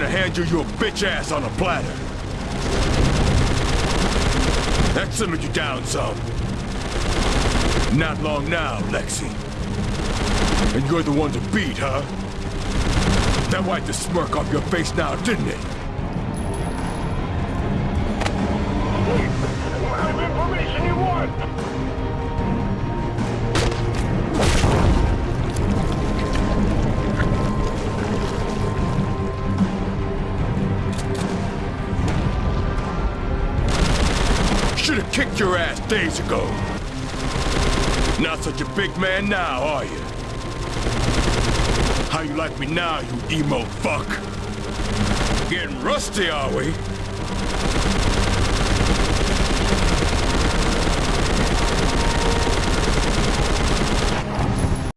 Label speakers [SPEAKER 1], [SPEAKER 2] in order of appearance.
[SPEAKER 1] handed you your bitch ass on a platter. That simmered you down some. Not long now, Lexi. And you're the one to beat, huh? That wiped the smirk off your face now, didn't it? Should have kicked your ass days ago. Not such a big man now, are you? How you like me now, you emo fuck? Getting rusty, are we?